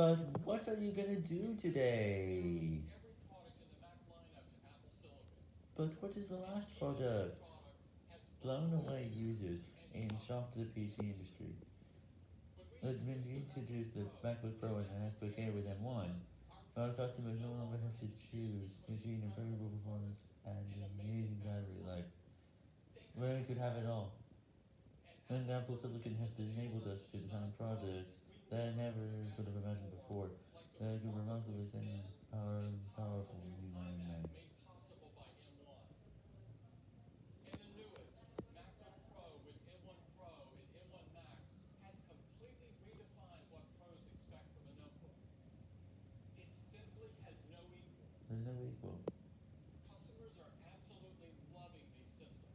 But what are you gonna do today? But what is the last product? Blown away users and shocked the PC industry. When we introduced the MacBook Pro and MacBook Air with M1, our customers no longer have to choose between improvable performance and an amazing battery life. Where we could have it all. And Apple Silicon has enabled us to design products that I never could have imagined There's no equal. Customers are absolutely loving these systems.